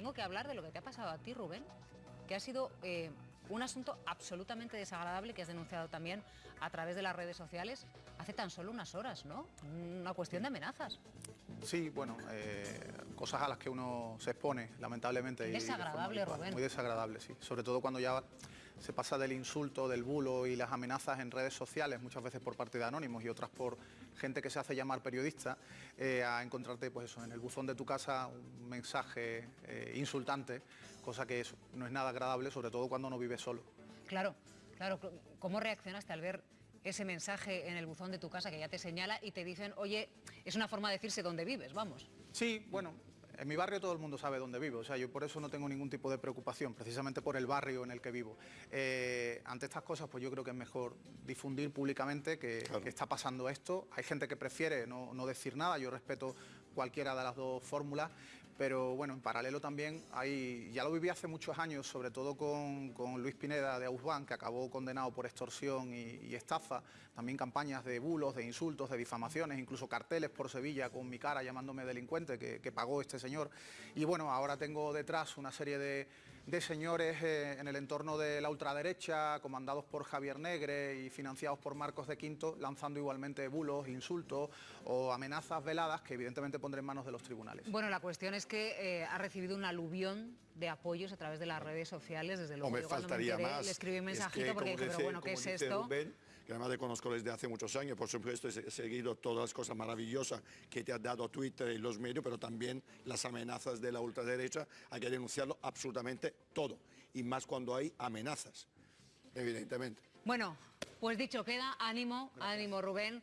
tengo que hablar de lo que te ha pasado a ti, Rubén, que ha sido eh, un asunto absolutamente desagradable que has denunciado también a través de las redes sociales hace tan solo unas horas, ¿no? Una cuestión de amenazas. Sí, bueno, eh, cosas a las que uno se expone, lamentablemente. y de forma desagradable. Rubén. Muy desagradable, sí. Sobre todo cuando ya se pasa del insulto, del bulo y las amenazas en redes sociales, muchas veces por parte de anónimos y otras por gente que se hace llamar periodista, eh, a encontrarte pues eso, en el buzón de tu casa un mensaje eh, insultante, cosa que no es nada agradable, sobre todo cuando no vives solo. Claro, claro. ¿Cómo reaccionaste al ver ese mensaje en el buzón de tu casa que ya te señala y te dicen, oye, es una forma de decirse dónde vives, vamos? Sí, bueno, en mi barrio todo el mundo sabe dónde vivo, o sea, yo por eso no tengo ningún tipo de preocupación, precisamente por el barrio en el que vivo. Eh, ante estas cosas, pues yo creo que es mejor difundir públicamente que, que está pasando esto. Hay gente que prefiere no, no decir nada, yo respeto cualquiera de las dos fórmulas, pero bueno, en paralelo también hay, ya lo viví hace muchos años, sobre todo con, con Luis Pineda de Ausban, que acabó condenado por extorsión y, estafa, también campañas de bulos, de insultos, de difamaciones, incluso carteles por Sevilla con mi cara llamándome delincuente que pagó este señor. Y bueno, ahora tengo detrás una serie de, de señores eh, en el entorno de la ultraderecha, comandados por Javier Negre y financiados por Marcos de Quinto, lanzando igualmente bulos, insultos o amenazas veladas que evidentemente pondré en manos de los tribunales. Bueno, la cuestión es que eh, ha recibido un aluvión de apoyos a través de las redes sociales, desde luego. Yo cuando faltaría me enteré, más. Le escribí un Es mensajito que, porque dije, pero bueno, ¿qué es esto? Rubén, que además te conozco desde hace muchos años, por supuesto he he seguido todas las cosas maravillosas que te ha dado Twitter y los medios, pero también las amenazas de la ultraderecha, hay que denunciarlo absolutamente todo, y más cuando hay amenazas, evidentemente. Bueno, pues dicho queda, ánimo, ánimo Rubén.